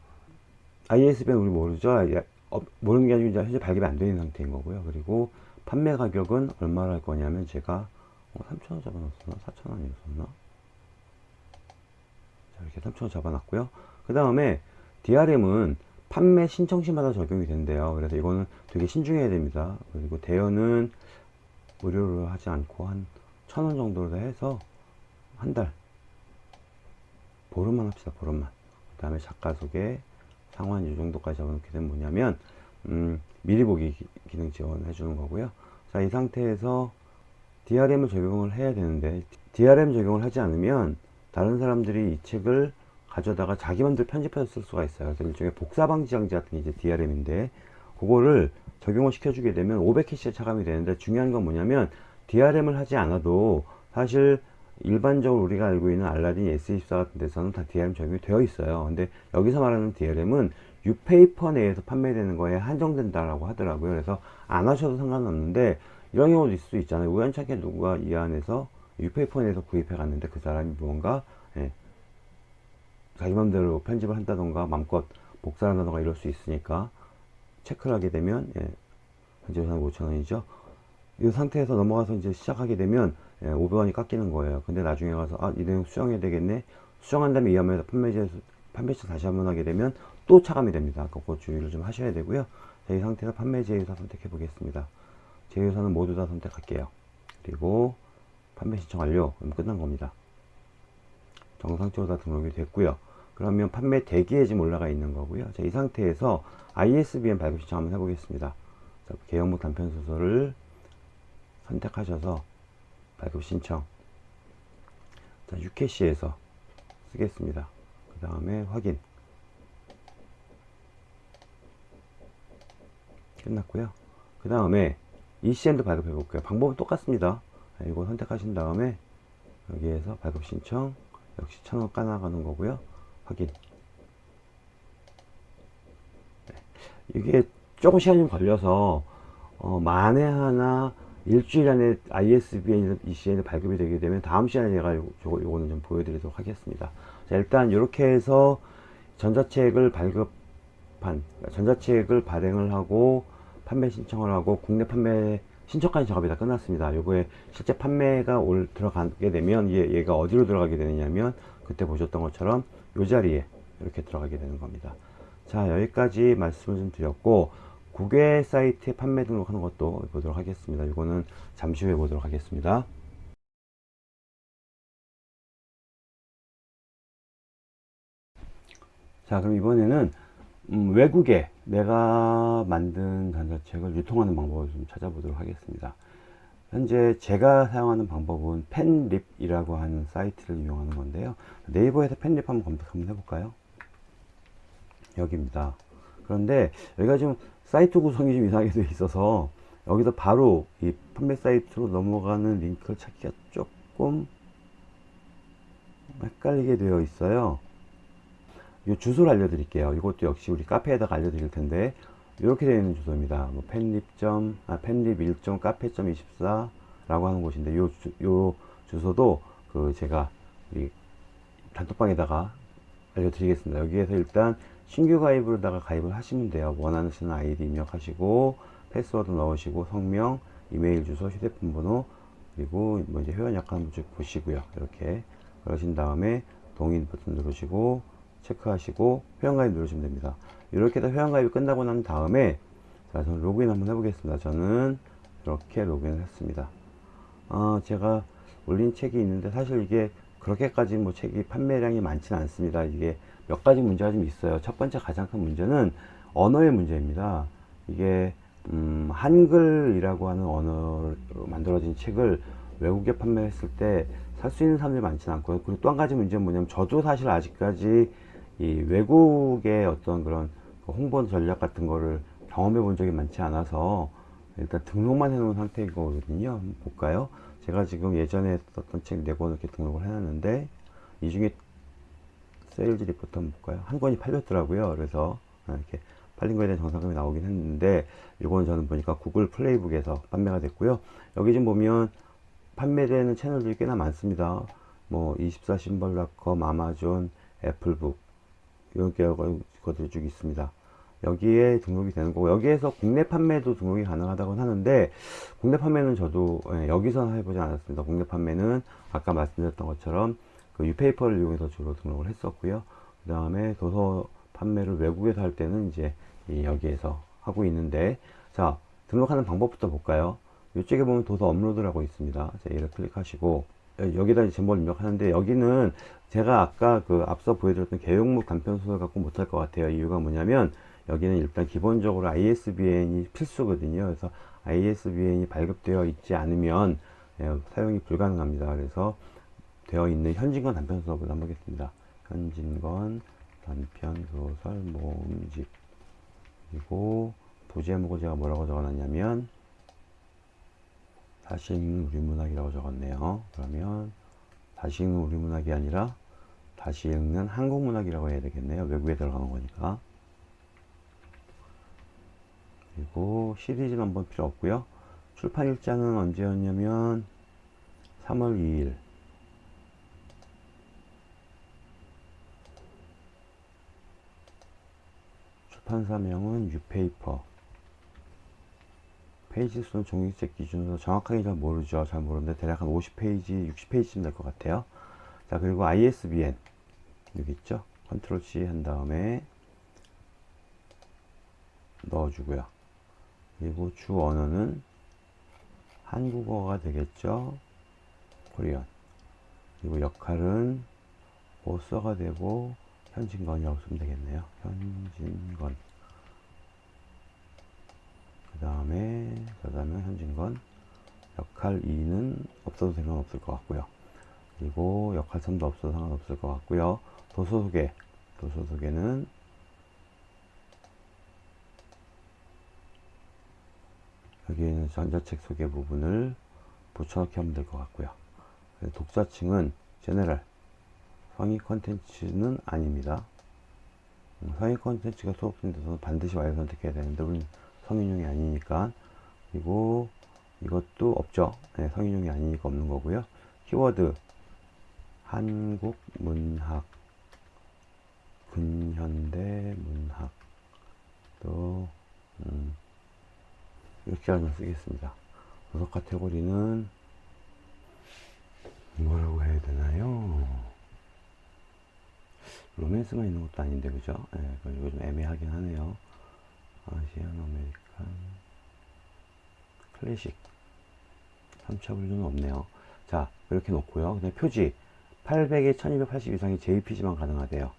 ISBN 우리 모르죠. 예, 어, 모르는 게 아니고 이제 현재 발급이 안 되는 상태인 거고요. 그리고 판매 가격은 얼마로 할 거냐면 제가 어, 3,000원 잡아놨었나? 4,000원이었었나? 자, 이렇게 3,000원 잡아놨고요. 그 다음에 DRM은 판매 신청 시마다 적용이 된대요. 그래서 이거는 되게 신중해야 됩니다. 그리고 대여는 무료로 하지 않고 한 1,000원 정도로 해서 한 달. 보름만 합시다, 보름만. 그 다음에 작가 소개, 상환 이 정도까지 잡아놓게 되면 뭐냐면, 음, 미리 보기 기- 기능 지원해 주는 거고요. 자, 이 상태에서 DRM을 적용을 해야 되는데, DRM 적용을 하지 않으면, 다른 사람들이 이 책을 가져다가 자기 맘대로 편집해서 쓸 수가 있어요. 그래서 일종의 복사 방지 장치 같은 게 이제 DRM인데, 그거를 적용을 시켜주게 되면 500캐시에 차감이 되는데, 중요한 건 뭐냐면, DRM을 하지 않아도 사실 일반적으로 우리가 알고 있는 알라딘 S24 같은 데서는 다 DRM 적용이 되어 있어요. 근데 여기서 말하는 DRM은 유페이퍼 내에서 판매되는 거에 한정된다라고 하더라고요. 그래서 안 하셔도 상관없는데 이런 경우도 있을 수 있잖아요. 우연찮게 누가 이 안에서 유페이퍼 내에서 구입해 갔는데 그 사람이 뭔가 예, 자기 맘대로 편집을 한다던가 맘껏 복사를 한다던가 이럴 수 있으니까 체크를 하게 되면 예, 현재 예산 5천원이죠. 이 상태에서 넘어가서 이제 시작하게 되면 예, 500원이 깎이는 거예요. 근데 나중에 가서 아, 이 내용 수정해야 되겠네. 수정한 다음에 이 화면에서 판매지에서 판매시 다시 한번 하게 되면 또 차감이 됩니다. 그거 주의를 좀 하셔야 되고요. 자, 이 상태에서 판매 제휴사 선택해 보겠습니다. 제휴사는 모두 다 선택할게요. 그리고 판매 신청 완료. 그럼 끝난 겁니다. 정상적으로 다 등록이 됐고요. 그러면 판매 대기에 지금 올라가 있는 거고요. 자, 이 상태에서 ISBN 발급 신청 한번 해보겠습니다. 자, 개영목 단편 소설을 선택하셔서 발급 신청. 자, UKC에서 쓰겠습니다. 그 다음에 확인. 끝났고요. 그 다음에 ECN도 발급해 볼게요. 방법은 똑같습니다. 자, 이거 선택하신 다음에 여기에서 발급 신청 역시 천원 까나가는 거고요. 확인. 네. 이게 조금 시간이 좀 걸려서 어, 만에 하나 일주일 안에 ISBN, ECN이 발급이 되게 되면 다음 시간에 제가 요, 요, 요거는 좀 보여드리도록 하겠습니다. 자, 일단 이렇게 해서 전자책을 발급한, 전자책을 발행을 하고 판매 신청을 하고 국내 판매 신청까지 작업이 다 끝났습니다. 요거에 실제 판매가 올 들어가게 되면 얘, 얘가 어디로 들어가게 되느냐면 그때 보셨던 것처럼 요 자리에 이렇게 들어가게 되는 겁니다. 자 여기까지 말씀을 좀 드렸고 국외 사이트에 판매 등록하는 것도 보도록 하겠습니다. 이거는 잠시 후에 보도록 하겠습니다. 자 그럼 이번에는 음, 외국에 내가 만든 전자책을 유통하는 방법을 좀 찾아보도록 하겠습니다. 현재 제가 사용하는 방법은 펜립이라고 하는 사이트를 이용하는 건데요. 네이버에서 펜립 한번 검색 한번 해볼까요? 여기입니다. 그런데 여기가 좀 사이트 구성이 좀 이상하게 되어 있어서 여기서 바로 이 판매 사이트로 넘어가는 링크를 찾기가 조금 헷갈리게 되어 있어요. 이 주소를 알려드릴게요. 이것도 역시 우리 카페에다가 알려드릴 텐데 이렇게 되어 있는 주소입니다. 뭐 펜립점, 아, 펜립 1점 카페.24 라고 하는 곳인데 요, 주, 요 주소도 그 제가 이 단톡방에다가 알려드리겠습니다. 여기에서 일단 신규 가입으로다가 가입을 하시면 돼요. 원하시는 아이디 입력하시고 패스워드 넣으시고 성명, 이메일 주소, 휴대폰 번호 그리고 뭐 이제 회원 약관 쭉 보시고요. 이렇게 그러신 다음에 동의 버튼 누르시고 체크하시고 회원가입 누르시면 됩니다. 이렇게 해서 회원가입이 끝나고 난 다음에 자, 저는 로그인 한번 해보겠습니다. 저는 이렇게 로그인을 했습니다. 어, 제가 올린 책이 있는데 사실 이게 그렇게까지 뭐 책이 판매량이 많지는 않습니다. 이게 몇 가지 문제가 좀 있어요. 첫 번째 가장 큰 문제는 언어의 문제입니다. 이게 음, 한글이라고 하는 언어로 만들어진 책을 외국에 판매했을 때 살 수 있는 사람들이 많지는 않고요. 그리고 또 한 가지 문제는 뭐냐면 저도 사실 아직까지 이 외국의 어떤 그런 그 홍보 전략 같은 거를 경험해 본 적이 많지 않아서 일단 등록만 해 놓은 상태인 거거든요. 볼까요? 제가 지금 예전에 썼던 책 네 권을 이렇게 등록을 해 놨는데 이 중에 sales report 한번 볼까요? 한 권이 팔렸더라고요. 그래서 이렇게 팔린 거에 대한 정산금이 나오긴 했는데 이거는 저는 보니까 구글 플레이북에서 판매가 됐고요. 여기 좀 보면 판매되는 채널들이 꽤나 많습니다. 뭐 24신발닷컴, 아마존, 애플북 이런 것들이 쭉 있습니다. 여기에 등록이 되는 거고 여기에서 국내 판매도 등록이 가능하다고 하는데 국내 판매는 저도 예, 여기서 해보지 않았습니다. 국내 판매는 아까 말씀드렸던 것처럼 그 유페이퍼를 이용해서 주로 등록을 했었고요. 그 다음에 도서 판매를 외국에서 할 때는 이제 이 여기에서 하고 있는데 자 등록하는 방법부터 볼까요? 이쪽에 보면 도서 업로드라고 있습니다. 자, 얘를 클릭하시고 여기다 이제 제목을 입력하는데 여기는 제가 아까 그 앞서 보여드렸던 개용목 단편 소설 갖고 못할 것 같아요. 이유가 뭐냐면 여기는 일단 기본적으로 ISBN이 필수거든요. 그래서 ISBN이 발급되어 있지 않으면 예, 사용이 불가능합니다. 그래서 되어 있는 현진건 단편 소설을 한번 보겠습니다. 현진건 단편 소설 모음집 그리고 부제목을 제가 뭐라고 적어놨냐면 다시 읽는 우리 문학이라고 적었네요. 그러면 다시 읽는 우리 문학이 아니라 다시 읽는 한국 문학이라고 해야 되겠네요. 외국에 들어가는 거니까. 그리고 시리즈 넘버 필요 없고요. 출판 일자는 언제였냐면 3월 2일 출판사명은 유페이퍼 페이지 수는 종이책 기준으로 정확하게 잘 모르죠. 잘 모르는데 대략 한 50페이지, 60페이지쯤 될 것 같아요. 자, 그리고 ISBN 여기 있죠. 컨트롤 C 한 다음에 넣어주고요. 그리고 주 언어는 한국어가 되겠죠. Korean. 그리고 역할은 보서가 되고 현진건이라고 쓰면 되겠네요. 현진건. 그 다음에 저자명 현진건. 역할 2는 없어도 상관없을 것 같고요. 그리고 역할 3도 없어도 상관없을 것 같고요. 도서 소개. 도서 소개는 여기에는 전자책 소개 부분을 붙여넣기 하면 될 것 같고요. 독자층은 제네럴 성의 컨텐츠는 아닙니다. 음, 성의 컨텐츠가 수업생돼서 반드시 Y를 선택해야 되는데 우리는 성인용이 아니니까 그리고 이것도 없죠. 네, 성인용이 아니니까 없는 거고요. 키워드 한국 문학 근현대 문학 또 음, 이렇게 하나 쓰겠습니다. 도서 카테고리는 뭐라고 해야 되나요? 로맨스만 있는 것도 아닌데 그죠? 예, 네, 이거 좀 애매하긴 하네요. Asian American classic 3차 분류는 없네요. 자 이렇게 놓고요. 그다음 표지 800에 1280 이상의 JPG만 가능하대요.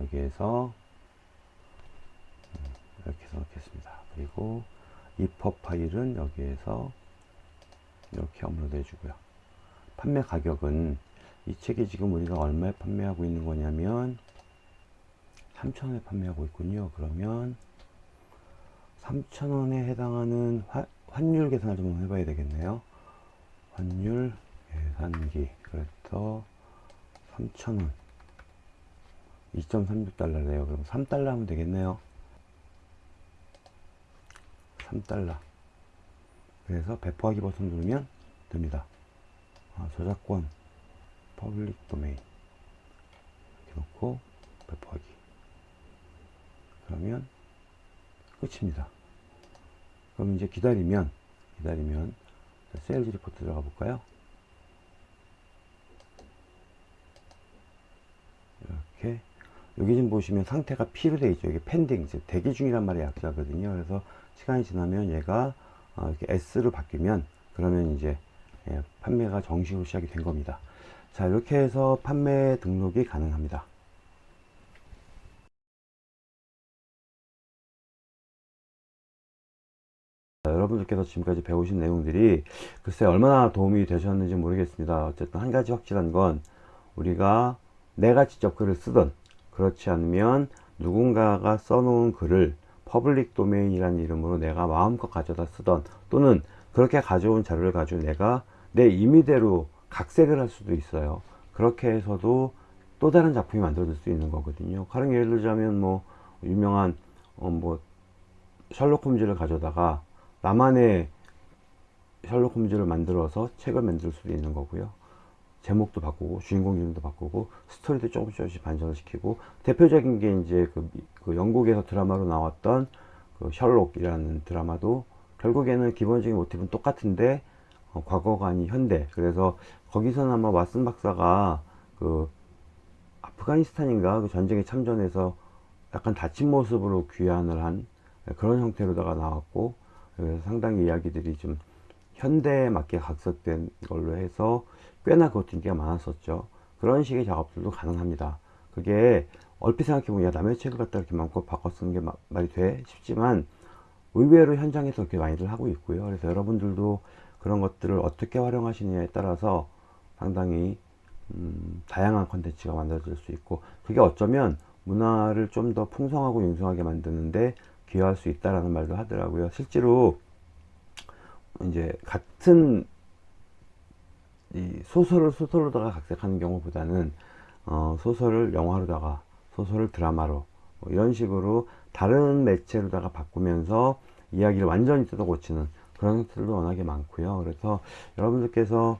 여기에서 음, 이렇게 해서 넣겠습니다. 그리고 이퍼 파일은 여기에서 이렇게 업로드 해주고요. 판매 가격은 이 책이 지금 우리가 얼마에 판매하고 있는 거냐면 3,000원에 판매하고 있군요. 그러면 3,000원에 해당하는 화, 환율 계산을 좀 해봐야 되겠네요. 환율 계산기. 그래서 3,000원. 2.36달러래요. 그럼 3달러 하면 되겠네요. 3달러. 그래서 배포하기 버튼 누르면 됩니다. 아, 저작권, public domain. 이렇게 놓고 배포하기. 그러면 끝입니다. 그럼 이제 기다리면, 기다리면, sales report 들어가 볼까요? 이렇게. 여기 좀 보시면 상태가 P로 되어 있죠. 이게 pending, 즉 대기 중이란 말이 약자거든요. 그래서 시간이 지나면 얘가 어, 이렇게 S로 바뀌면 그러면 이제 예, 판매가 정식으로 시작이 된 겁니다. 자 이렇게 해서 판매 등록이 가능합니다. 여러분들께서 지금까지 배우신 내용들이 글쎄 얼마나 도움이 되셨는지 모르겠습니다. 어쨌든 한 가지 확실한 건 우리가 내가 직접 글을 쓰든 그렇지 않으면 누군가가 써놓은 글을 public domain이라는 이름으로 내가 마음껏 가져다 쓰던 또는 그렇게 가져온 자료를 가지고 내가 내 임의대로 각색을 할 수도 있어요. 그렇게 해서도 또 다른 작품이 만들어질 수 있는 거거든요. 가령 예를 들자면 뭐 유명한 어 뭐 셜록 홈즈를 가져다가 나만의 셜록 홈즈를 만들어서 책을 만들 수도 있는 거고요. 제목도 바꾸고 주인공 이름도 바꾸고 스토리도 조금씩 조금씩 반전을 시키고 대표적인 게 이제 그, 그 영국에서 드라마로 나왔던 그 셜록이라는 드라마도 결국에는 기본적인 모티브는 똑같은데 어, 과거가 아닌 현대 그래서 거기서는 아마 왓슨 박사가 그 아프가니스탄인가 그 전쟁에 참전해서 약간 다친 모습으로 귀환을 한 그런 형태로다가 나왔고 상당히 이야기들이 좀 현대에 맞게 각색된 걸로 해서 꽤나 그것도 인기가 많았었죠. 그런 식의 작업들도 가능합니다. 그게 얼핏 생각해보면 야 남의 책을 갖다 이렇게 마음껏 바꿔 쓰는 게 마, 말이 돼 싶지만 의외로 현장에서 그렇게 많이들 하고 있고요. 그래서 여러분들도 그런 것들을 어떻게 활용하시느냐에 따라서 상당히 음, 다양한 컨텐츠가 만들어질 수 있고 그게 어쩌면 문화를 좀 더 풍성하고 융성하게 만드는데 기여할 수 있다라는 말도 하더라고요. 실제로 이제 같은 이 소설을 소설로다가 각색하는 경우보다는 어, 소설을 영화로다가 소설을 드라마로 뭐 이런 식으로 다른 매체로다가 바꾸면서 이야기를 완전히 뜯어 고치는 그런 형태들도 워낙에 많고요. 그래서 여러분들께서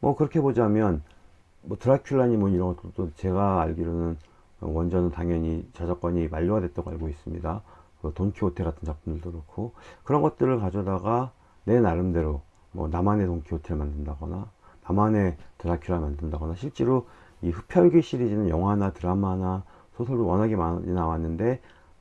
뭐 그렇게 보자면 뭐 드라큘라니 뭐 이런 것들도 제가 알기로는 원전은 당연히 저작권이 만료가 됐다고 알고 있습니다. 그 돈키호테 같은 작품들도 그렇고 그런 것들을 가져다가 내 나름대로 뭐 나만의 돈키호테를 만든다거나 나만의 드라큘라 만든다거나 실제로 이 흡혈귀 시리즈는 영화나 드라마나 소설도 워낙에 많이 나왔는데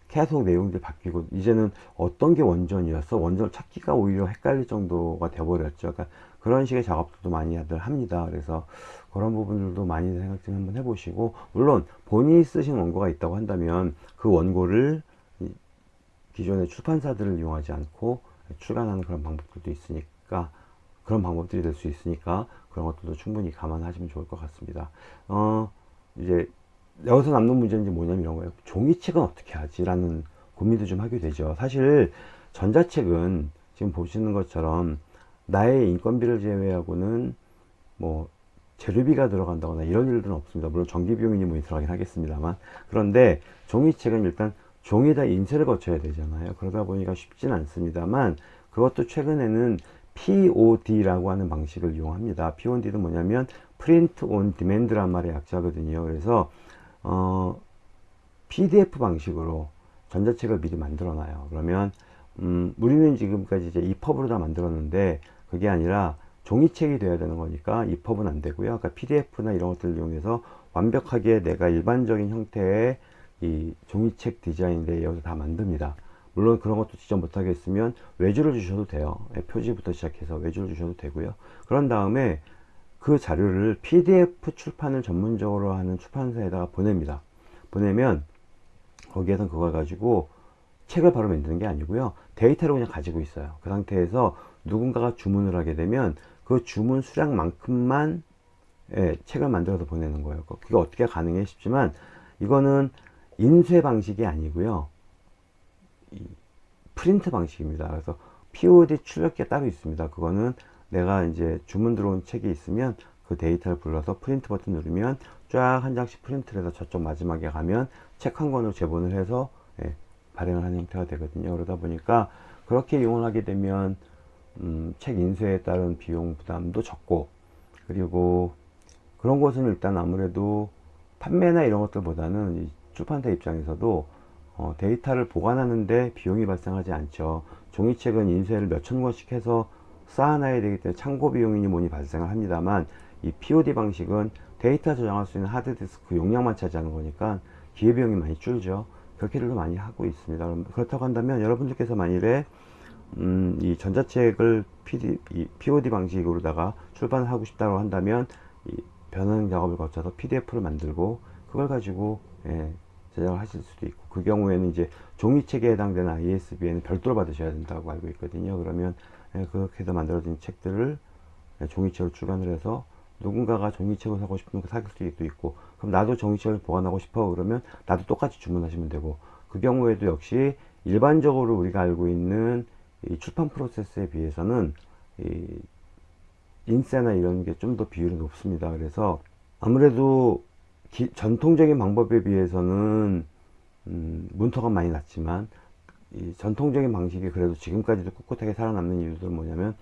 계속 내용들이 바뀌고 이제는 어떤 게 원전이었어 원전을 찾기가 오히려 헷갈릴 정도가 돼버렸죠. 그러니까 그런 식의 작업들도 많이들 합니다. 그래서 그런 부분들도 많이 생각 좀 한번 해보시고 물론 본인이 쓰신 원고가 있다고 한다면 그 원고를 기존의 출판사들을 이용하지 않고 출간하는 그런 방법들도 있으니까 그런 방법들이 될 수 있으니까 그런 것들도 충분히 감안하시면 좋을 것 같습니다. 어, 이제 여기서 남는 문제는 뭐냐면 이런 거예요. 종이책은 어떻게 하지? 라는 고민도 좀 하게 되죠. 사실 전자책은 지금 보시는 것처럼 나의 인건비를 제외하고는 뭐 재료비가 들어간다거나 이런 일들은 없습니다. 물론 전기비용이 뭐 들어가긴 하겠습니다만 그런데 종이책은 일단 종이에다 인쇄를 거쳐야 되잖아요. 그러다 보니까 쉽진 않습니다만 그것도 최근에는 POD라고 하는 방식을 이용합니다. POD는 뭐냐면 Print on Demand란 말의 약자거든요. 그래서 어, PDF 방식으로 전자책을 미리 만들어 놔요. 그러면 음, 우리는 지금까지 이제 EPUB으로 다 만들었는데 그게 아니라 종이책이 돼야 되는 거니까 EPUB은 안 되고요. 그러니까 PDF나 이런 것들을 이용해서 완벽하게 내가 일반적인 형태의 이 종이책 디자인인데 여기서 다 만듭니다. 물론 그런 것도 직접 못하겠으면 외주를 주셔도 돼요. 예, 표지부터 시작해서 외주를 주셔도 되고요. 그런 다음에 그 자료를 PDF 출판을 전문적으로 하는 출판사에다가 보냅니다. 보내면 거기에선 그걸 가지고 책을 바로 만드는 게 아니고요. 데이터를 그냥 가지고 있어요. 그 상태에서 누군가가 주문을 하게 되면 그 주문 수량만큼만 예, 책을 만들어서 보내는 거예요. 그게 어떻게 가능해 싶지만 이거는 인쇄 방식이 아니고요. 프린트 방식입니다. 그래서 POD 출력기가 따로 있습니다. 그거는 내가 이제 주문 들어온 책이 있으면 그 데이터를 불러서 프린트 버튼 누르면 쫙 한 장씩 프린트를 해서 저쪽 마지막에 가면 책 한 권으로 제본을 해서 예, 발행을 하는 형태가 되거든요. 그러다 보니까 그렇게 이용을 하게 되면 음, 책 인쇄에 따른 비용 부담도 적고 그리고 그런 것은 일단 아무래도 판매나 이런 것들보다는 출판사 입장에서도 어, 데이터를 보관하는데 비용이 발생하지 않죠. 종이책은 인쇄를 몇천 권씩 해서 쌓아놔야 되기 때문에 창고 비용이니 뭐니 발생을 합니다만 이 POD 방식은 데이터 저장할 수 있는 하드디스크 용량만 차지하는 거니까 기회비용이 많이 줄죠. 그렇게들도 많이 하고 있습니다. 그렇다고 한다면 여러분들께서 만일에 음, 이 전자책을 PD, 이 POD 방식으로다가 출판을 하고 싶다고 한다면 이 변환 작업을 거쳐서 PDF를 만들고 그걸 가지고 예, 제작을 하실 수도 있고 그 경우에는 이제 종이책에 해당되는 ISBN을 별도로 받으셔야 된다고 알고 있거든요. 그러면 예, 그렇게 해서 만들어진 책들을 예, 종이책으로 출간을 해서 누군가가 종이책을 사고 싶으면 그 사길 수도 있고 그럼 나도 종이책을 보관하고 싶어 그러면 나도 똑같이 주문하시면 되고 그 경우에도 역시 일반적으로 우리가 알고 있는 이 출판 프로세스에 비해서는 이 인쇄나 이런 게 좀 더 비율이 높습니다. 그래서 아무래도 기- 전통적인 방법에 비해서는 음, 문턱은 많이 낮지만 이 전통적인 방식이 그래도 지금까지도 꿋꿋하게 살아남는 이유들은 뭐냐면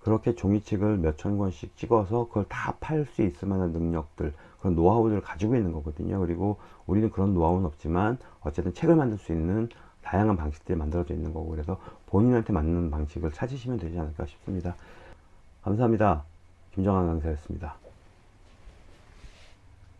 그렇게 종이책을 몇천 권씩 찍어서 그걸 다 팔 수 있을 만한 능력들 그런 노하우들을 가지고 있는 거거든요. 그리고 우리는 그런 노하우는 없지만 어쨌든 책을 만들 수 있는 다양한 방식들이 만들어져 있는 거고 그래서 본인한테 맞는 방식을 찾으시면 되지 않을까 싶습니다. 감사합니다. 김정환 강사였습니다